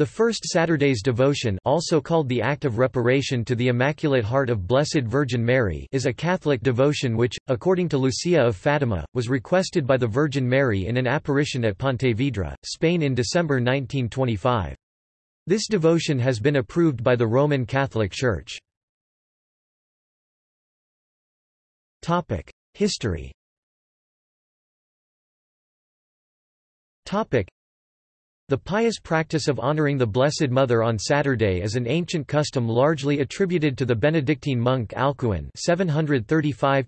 The First Saturday's Devotion also called the Act of Reparation to the Immaculate Heart of Blessed Virgin Mary is a Catholic devotion which, according to Lucia of Fatima, was requested by the Virgin Mary in an apparition at Pontevedra, Spain in December 1925. This devotion has been approved by the Roman Catholic Church. History the pious practice of honoring the Blessed Mother on Saturday is an ancient custom largely attributed to the Benedictine monk Alcuin 735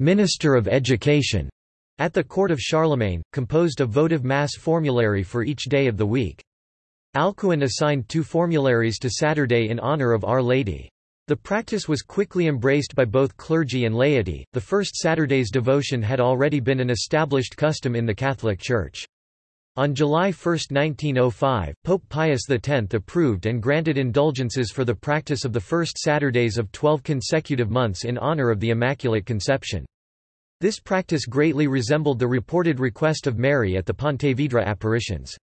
minister of education, at the court of Charlemagne, composed a votive mass formulary for each day of the week. Alcuin assigned two formularies to Saturday in honor of Our Lady. The practice was quickly embraced by both clergy and laity. The first Saturday's devotion had already been an established custom in the Catholic Church. On July 1, 1905, Pope Pius X approved and granted indulgences for the practice of the first Saturdays of twelve consecutive months in honor of the Immaculate Conception. This practice greatly resembled the reported request of Mary at the Pontevedra apparitions.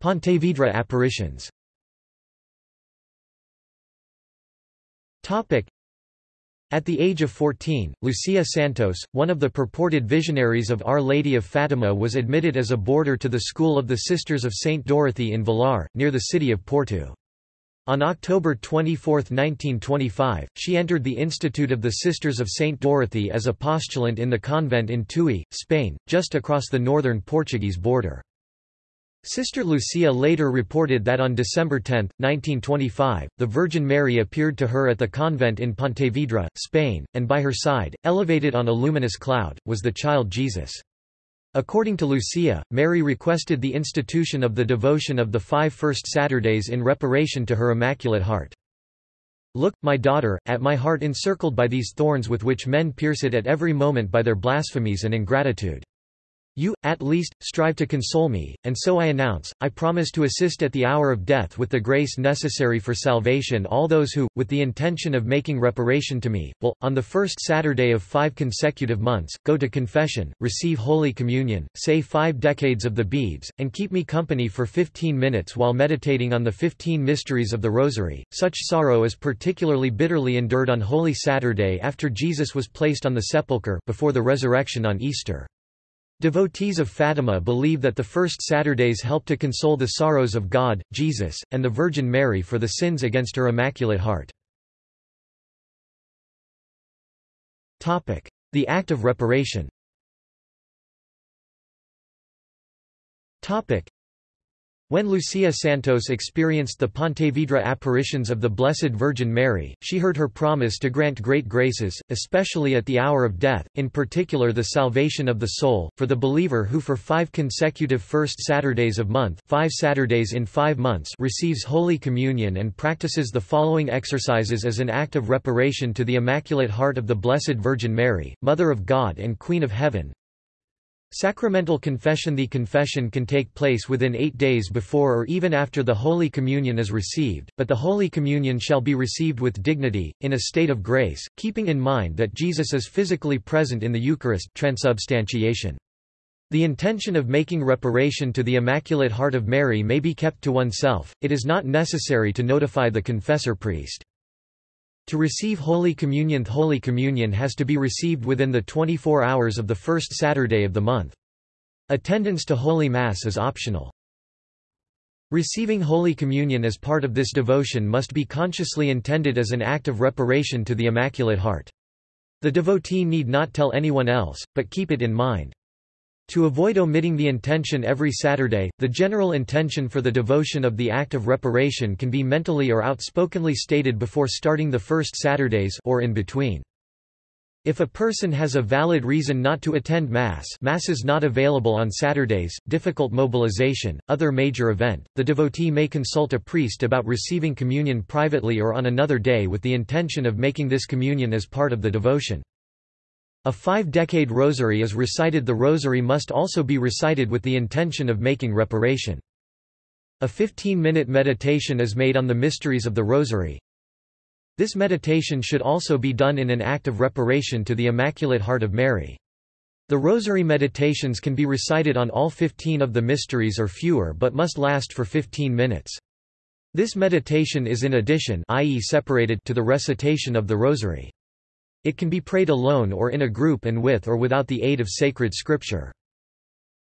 Pontevedra apparitions at the age of 14, Lucia Santos, one of the purported visionaries of Our Lady of Fatima was admitted as a boarder to the school of the Sisters of St. Dorothy in Vilar, near the city of Porto. On October 24, 1925, she entered the Institute of the Sisters of St. Dorothy as a postulant in the convent in Tui, Spain, just across the northern Portuguese border. Sister Lucia later reported that on December 10, 1925, the Virgin Mary appeared to her at the convent in Pontevedra, Spain, and by her side, elevated on a luminous cloud, was the child Jesus. According to Lucia, Mary requested the institution of the devotion of the five first Saturdays in reparation to her Immaculate Heart. Look, my daughter, at my heart encircled by these thorns with which men pierce it at every moment by their blasphemies and ingratitude. You, at least, strive to console me, and so I announce, I promise to assist at the hour of death with the grace necessary for salvation all those who, with the intention of making reparation to me, will, on the first Saturday of five consecutive months, go to confession, receive Holy Communion, say five decades of the beads, and keep me company for fifteen minutes while meditating on the fifteen mysteries of the Rosary. Such sorrow is particularly bitterly endured on Holy Saturday after Jesus was placed on the sepulchre before the resurrection on Easter. Devotees of Fatima believe that the first Saturdays help to console the sorrows of God, Jesus, and the Virgin Mary for the sins against her Immaculate Heart. The Act of Reparation when Lucia Santos experienced the Pontevedra apparitions of the Blessed Virgin Mary, she heard her promise to grant great graces, especially at the hour of death, in particular the salvation of the soul, for the believer who for five consecutive first Saturdays of month five Saturdays in five months receives Holy Communion and practices the following exercises as an act of reparation to the Immaculate Heart of the Blessed Virgin Mary, Mother of God and Queen of Heaven, Sacramental confession The confession can take place within eight days before or even after the Holy Communion is received, but the Holy Communion shall be received with dignity, in a state of grace, keeping in mind that Jesus is physically present in the Eucharist transubstantiation. The intention of making reparation to the Immaculate Heart of Mary may be kept to oneself, it is not necessary to notify the confessor priest. To receive Holy Communion Holy Communion has to be received within the 24 hours of the first Saturday of the month. Attendance to Holy Mass is optional. Receiving Holy Communion as part of this devotion must be consciously intended as an act of reparation to the Immaculate Heart. The devotee need not tell anyone else, but keep it in mind. To avoid omitting the intention every Saturday, the general intention for the devotion of the act of reparation can be mentally or outspokenly stated before starting the first Saturdays or in between. If a person has a valid reason not to attend Mass Mass is not available on Saturdays, difficult mobilization, other major event, the devotee may consult a priest about receiving communion privately or on another day with the intention of making this communion as part of the devotion. A five-decade rosary is recited The rosary must also be recited with the intention of making reparation. A 15-minute meditation is made on the mysteries of the rosary. This meditation should also be done in an act of reparation to the Immaculate Heart of Mary. The Rosary meditations can be recited on all 15 of the mysteries or fewer but must last for 15 minutes. This meditation is in addition i.e. separated to the recitation of the Rosary. It can be prayed alone or in a group and with or without the aid of sacred scripture.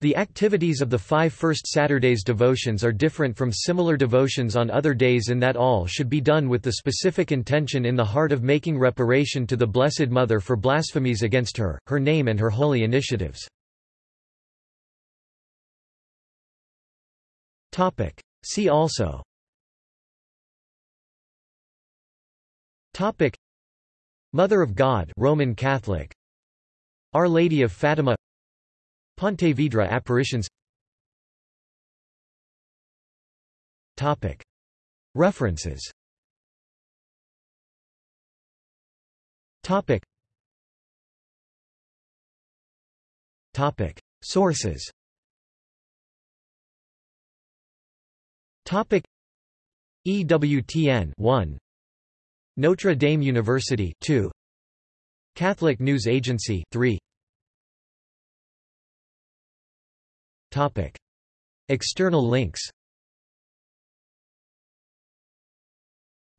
The activities of the five first Saturdays devotions are different from similar devotions on other days in that all should be done with the specific intention in the heart of making reparation to the Blessed Mother for blasphemies against her, her name and her holy initiatives. See also Mother of God Roman Catholic. Our Lady of Fatima. Pontevedra apparitions. References. Sources. EWTN 1 Notre Dame University 2 Catholic News Agency 3 Topic. External links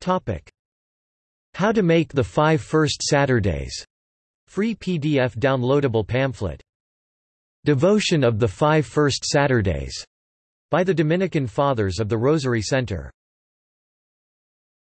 Topic. How to make the five first Saturdays. Free PDF downloadable pamphlet. Devotion of the Five First Saturdays by the Dominican Fathers of the Rosary Center.